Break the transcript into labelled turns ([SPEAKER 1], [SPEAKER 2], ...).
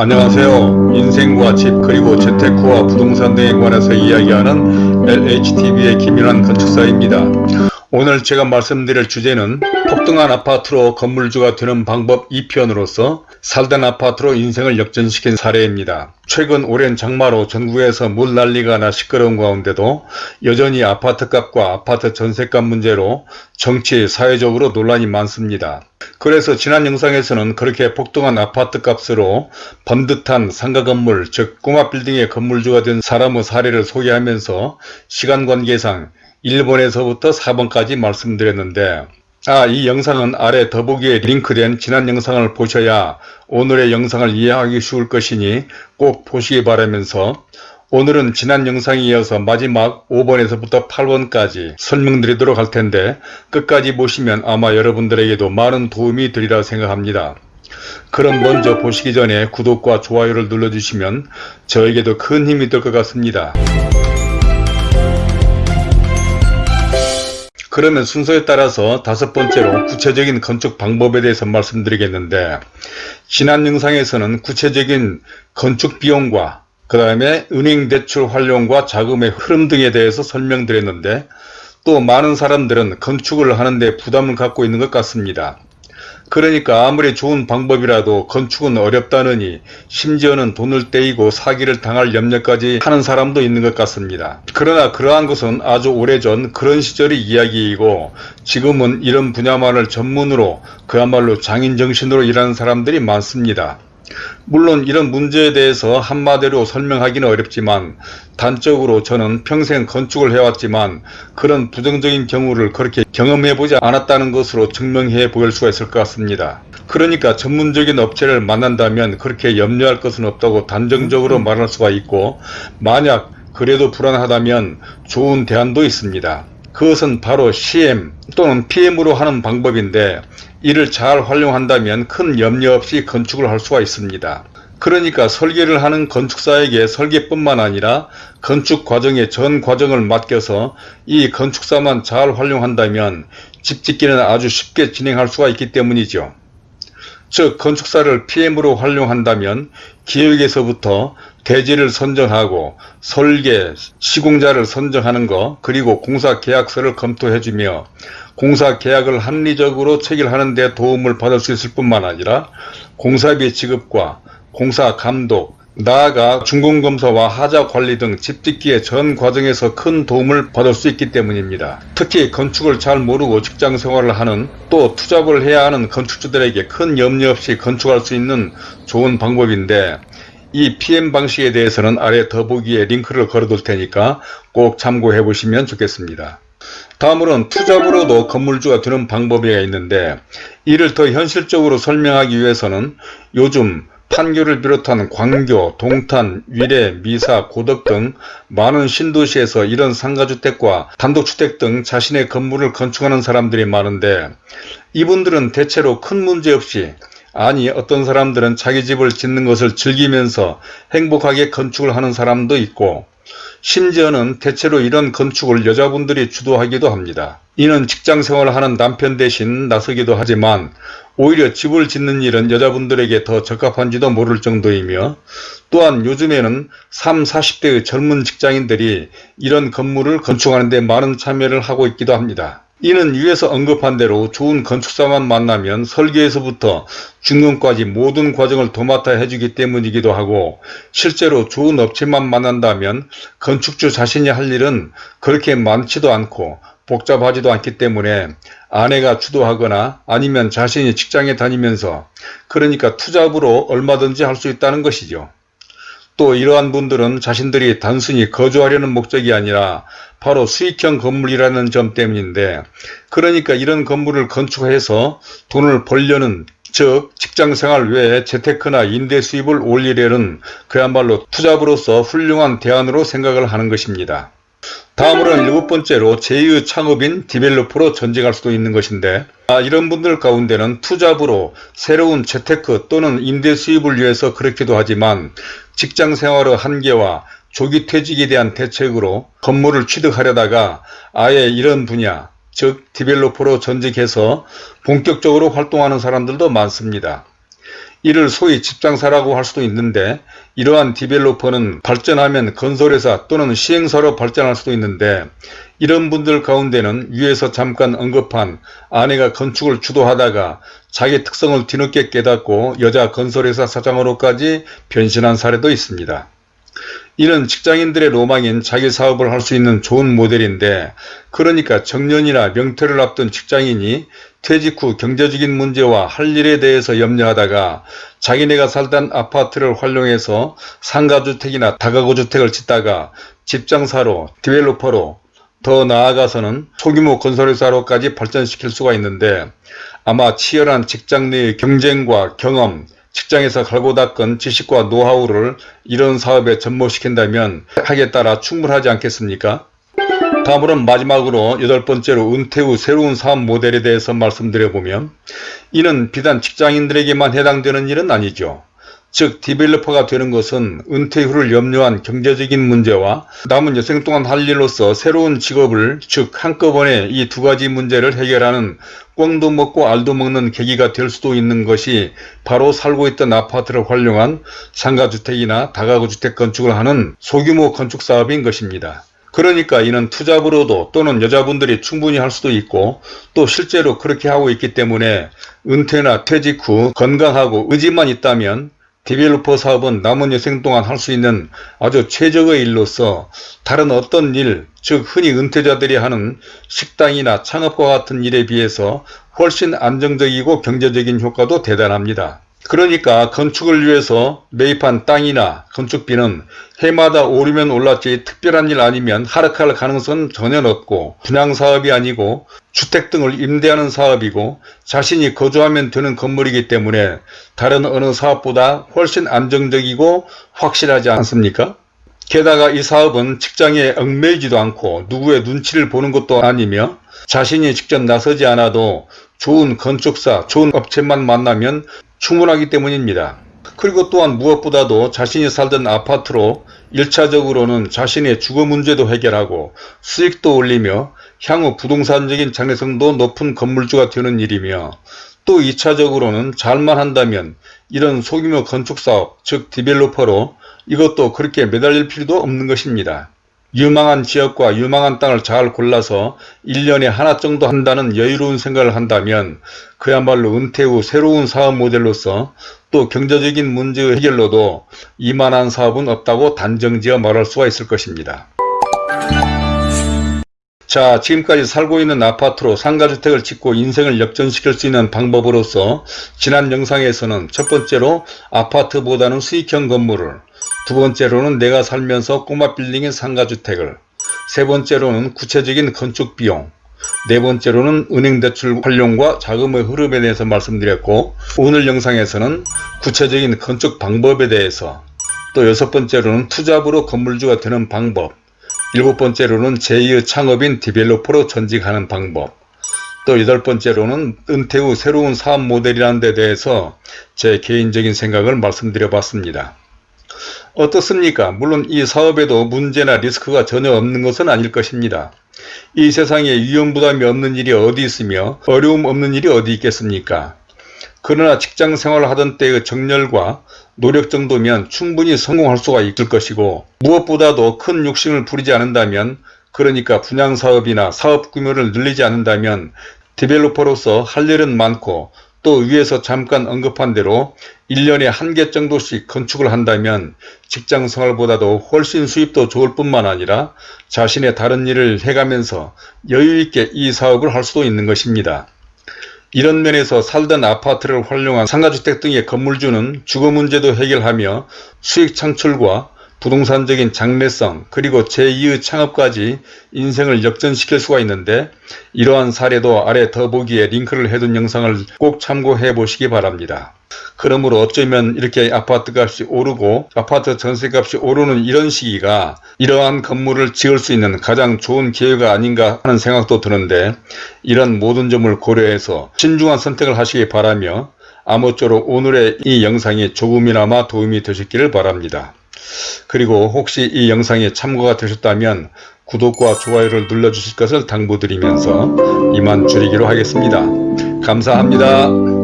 [SPEAKER 1] 안녕하세요. 인생과 집 그리고 재테크와 부동산 등에 관해서 이야기하는 LHTV의 김일환 건축사입니다. 오늘 제가 말씀드릴 주제는 폭등한 아파트로 건물주가 되는 방법 2편으로서 살던 아파트로 인생을 역전시킨 사례입니다. 최근 오랜 장마로 전국에서 물 난리가 나 시끄러운 가운데도 여전히 아파트값과 아파트 전세값 문제로 정치, 사회적으로 논란이 많습니다. 그래서 지난 영상에서는 그렇게 폭등한 아파트 값으로 번듯한 상가 건물, 즉 꼬마 빌딩의 건물주가 된 사람의 사례를 소개하면서 시간 관계상 1번에서부터 4번까지 말씀드렸는데 아, 이 영상은 아래 더보기에 링크된 지난 영상을 보셔야 오늘의 영상을 이해하기 쉬울 것이니 꼭 보시기 바라면서 오늘은 지난 영상에 이어서 마지막 5번에서부터 8번까지 설명드리도록 할 텐데 끝까지 보시면 아마 여러분들에게도 많은 도움이 되리라 생각합니다. 그럼 먼저 보시기 전에 구독과 좋아요를 눌러주시면 저에게도 큰 힘이 될 것 같습니다. 그러면 순서에 따라서 다섯 번째로 구체적인 건축 방법에 대해서 말씀드리겠는데 지난 영상에서는 구체적인 건축 비용과 그 다음에 은행 대출 활용과 자금의 흐름 등에 대해서 설명드렸는데 또 많은 사람들은 건축을 하는데 부담을 갖고 있는 것 같습니다. 그러니까 아무리 좋은 방법이라도 건축은 어렵다느니 심지어는 돈을 떼이고 사기를 당할 염려까지 하는 사람도 있는 것 같습니다. 그러나 그러한 것은 아주 오래전 그런 시절의 이야기이고 지금은 이런 분야만을 전문으로 그야말로 장인정신으로 일하는 사람들이 많습니다. 물론 이런 문제에 대해서 한마디로 설명하기는 어렵지만 단적으로 저는 평생 건축을 해왔지만 그런 부정적인 경우를 그렇게 경험해보지 않았다는 것으로 증명해 보일 수가 있을 것 같습니다. 그러니까 전문적인 업체를 만난다면 그렇게 염려할 것은 없다고 단정적으로 말할 수가 있고 만약 그래도 불안하다면 좋은 대안도 있습니다. 그것은 바로 CM 또는 PM으로 하는 방법인데 이를 잘 활용한다면 큰 염려 없이 건축을 할 수가 있습니다. 그러니까 설계를 하는 건축사에게 설계뿐만 아니라 건축 과정의 전 과정을 맡겨서 이 건축사만 잘 활용한다면 집 짓기는 아주 쉽게 진행할 수가 있기 때문이죠. 즉 건축사를 PM으로 활용한다면 기획에서부터 대지를 선정하고 설계, 시공자를 선정하는 것 그리고 공사 계약서를 검토해주며 공사 계약을 합리적으로 체결하는 데 도움을 받을 수 있을 뿐만 아니라 공사비 지급과 공사 감독, 나아가 준공검사와 하자관리 등 집짓기의 전 과정에서 큰 도움을 받을 수 있기 때문입니다. 특히 건축을 잘 모르고 직장생활을 하는 또 투잡을 해야 하는 건축주들에게 큰 염려 없이 건축할 수 있는 좋은 방법인데 이 PM 방식에 대해서는 아래 더보기에 링크를 걸어둘 테니까 꼭 참고해 보시면 좋겠습니다. 다음으로는 투잡으로도 건물주가 되는 방법이 있는데 이를 더 현실적으로 설명하기 위해서는 요즘 판교를 비롯한 광교, 동탄, 위례, 미사, 고덕 등 많은 신도시에서 이런 상가주택과 단독주택 등 자신의 건물을 건축하는 사람들이 많은데 이분들은 대체로 큰 문제 없이 아니 어떤 사람들은 자기 집을 짓는 것을 즐기면서 행복하게 건축을 하는 사람도 있고 심지어는 대체로 이런 건축을 여자분들이 주도하기도 합니다. 이는 직장 생활을 하는 남편 대신 나서기도 하지만 오히려 집을 짓는 일은 여자분들에게 더 적합한지도 모를 정도이며 또한 요즘에는 3, 40대의 젊은 직장인들이 이런 건물을 건축하는 데 많은 참여를 하고 있기도 합니다. 이는 위에서 언급한 대로 좋은 건축사만 만나면 설계에서부터 중간까지 모든 과정을 도맡아 해주기 때문이기도 하고 실제로 좋은 업체만 만난다면 건축주 자신이 할 일은 그렇게 많지도 않고 복잡하지도 않기 때문에 아내가 주도하거나 아니면 자신이 직장에 다니면서 그러니까 투잡으로 얼마든지 할 수 있다는 것이죠. 또 이러한 분들은 자신들이 단순히 거주하려는 목적이 아니라 바로 수익형 건물이라는 점 때문인데 그러니까 이런 건물을 건축해서 돈을 벌려는 즉 직장생활 외에 재테크나 임대 수입을 올리려는 그야말로 투잡으로서 훌륭한 대안으로 생각을 하는 것입니다. 다음으로는 일곱 번째로 제2의 창업인 디벨로퍼로 전직할 수도 있는 것인데 아, 이런 분들 가운데는 투잡으로 새로운 재테크 또는 임대 수입을 위해서 그렇기도 하지만 직장 생활의 한계와 조기 퇴직에 대한 대책으로 건물을 취득하려다가 아예 이런 분야 즉 디벨로퍼로 전직해서 본격적으로 활동하는 사람들도 많습니다. 이를 소위 집장사라고 할 수도 있는데 이러한 디벨로퍼는 발전하면 건설회사 또는 시행사로 발전할 수도 있는데 이런 분들 가운데는 위에서 잠깐 언급한 아내가 건축을 주도하다가 자기 특성을 뒤늦게 깨닫고 여자 건설회사 사장으로까지 변신한 사례도 있습니다. 이는 직장인들의 로망인 자기 사업을 할 수 있는 좋은 모델인데 그러니까 정년이나 명퇴를 앞둔 직장인이 퇴직 후 경제적인 문제와 할 일에 대해서 염려하다가 자기네가 살던 아파트를 활용해서 상가주택이나 다가구주택을 짓다가 집장사로 디벨로퍼로 더 나아가서는 소규모 건설회사로까지 발전시킬 수가 있는데 아마 치열한 직장 내의 경쟁과 경험, 직장에서 갈고 닦은 지식과 노하우를 이런 사업에 접목시킨다면 하기에 따라 충분하지 않겠습니까? 다음으로는 마지막으로 여덟 번째로 은퇴 후 새로운 사업 모델에 대해서 말씀드려보면 이는 비단 직장인들에게만 해당되는 일은 아니죠. 즉 developer가 되는 것은 은퇴 후를 염려한 경제적인 문제와 남은 여생 동안 할 일로서 새로운 직업을 즉 한꺼번에 이 두 가지 문제를 해결하는 꿩도 먹고 알도 먹는 계기가 될 수도 있는 것이 바로 살고 있던 아파트를 활용한 상가주택이나 다가구주택 건축을 하는 소규모 건축사업인 것입니다. 그러니까 이는 투잡으로도 또는 여자분들이 충분히 할 수도 있고 또 실제로 그렇게 하고 있기 때문에 은퇴나 퇴직 후 건강하고 의지만 있다면 디벨로퍼 사업은 남은 여생 동안 할 수 있는 아주 최적의 일로서 다른 어떤 일, 즉 흔히 은퇴자들이 하는 식당이나 창업과 같은 일에 비해서 훨씬 안정적이고 경제적인 효과도 대단합니다. 그러니까 건축을 위해서 매입한 땅이나 건축비는 해마다 오르면 올랐지 특별한 일 아니면 하락할 가능성은 전혀 없고 분양사업이 아니고 주택 등을 임대하는 사업이고 자신이 거주하면 되는 건물이기 때문에 다른 어느 사업보다 훨씬 안정적이고 확실하지 않습니까? 게다가 이 사업은 직장에 얽매이지도 않고 누구의 눈치를 보는 것도 아니며 자신이 직접 나서지 않아도 좋은 건축사, 좋은 업체만 만나면 충분하기 때문입니다. 그리고 또한 무엇보다도 자신이 살던 아파트로 1차적으로는 자신의 주거 문제도 해결하고 수익도 올리며 향후 부동산적인 장래성도 높은 건물주가 되는 일이며 또 2차적으로는 잘만 한다면 이런 소규모 건축사업 즉 디벨로퍼로 이것도 그렇게 매달릴 필요도 없는 것입니다. 유망한 지역과 유망한 땅을 잘 골라서 1년에 하나 정도 한다는 여유로운 생각을 한다면 그야말로 은퇴 후 새로운 사업 모델로서 또 경제적인 문제 해결로도 이만한 사업은 없다고 단정지어 말할 수가 있을 것입니다. 자 지금까지 살고 있는 아파트로 상가주택을 짓고 인생을 역전시킬 수 있는 방법으로서 지난 영상에서는 첫 번째로 아파트보다는 수익형 건물을 두 번째로는 내가 살면서 꼬마 빌딩인 상가주택을 세 번째로는 구체적인 건축 비용 네 번째로는 은행 대출 활용과 자금의 흐름에 대해서 말씀드렸고 오늘 영상에서는 구체적인 건축 방법에 대해서 또 여섯 번째로는 투잡으로 건물주가 되는 방법 일곱 번째로는 제2의 창업인 디벨로퍼로 전직하는 방법 또 여덟 번째로는 은퇴 후 새로운 사업 모델이라는 데 대해서 제 개인적인 생각을 말씀드려 봤습니다. 어떻습니까? 물론 이 사업에도 문제나 리스크가 전혀 없는 것은 아닐 것입니다. 이 세상에 위험부담이 없는 일이 어디 있으며 어려움 없는 일이 어디 있겠습니까? 그러나 직장 생활을 하던 때의 정열과 노력 정도면 충분히 성공할 수가 있을 것이고 무엇보다도 큰 욕심을 부리지 않는다면 그러니까 분양사업이나 사업 규모를 늘리지 않는다면 디벨로퍼로서 할 일은 많고 또 위에서 잠깐 언급한 대로 1년에 한 개 정도씩 건축을 한다면 직장생활보다도 훨씬 수입도 좋을 뿐만 아니라 자신의 다른 일을 해가면서 여유있게 이 사업을 할 수도 있는 것입니다. 이런 면에서 살던 아파트를 활용한 상가주택 등의 건물주는 주거 문제도 해결하며 수익 창출과 부동산적인 장래성 그리고 제2의 창업까지 인생을 역전시킬 수가 있는데 이러한 사례도 아래 더보기에 링크를 해둔 영상을 꼭 참고해 보시기 바랍니다. 그러므로 어쩌면 이렇게 아파트 값이 오르고 아파트 전세값이 오르는 이런 시기가 이러한 건물을 지을 수 있는 가장 좋은 기회가 아닌가 하는 생각도 드는데 이런 모든 점을 고려해서 신중한 선택을 하시기 바라며 아무쪼록 오늘의 이 영상이 조금이나마 도움이 되셨기를 바랍니다. 그리고 혹시 이 영상이 참고가 되셨다면 구독과 좋아요를 눌러주실 것을 당부드리면서 이만 줄이기로 하겠습니다. 감사합니다.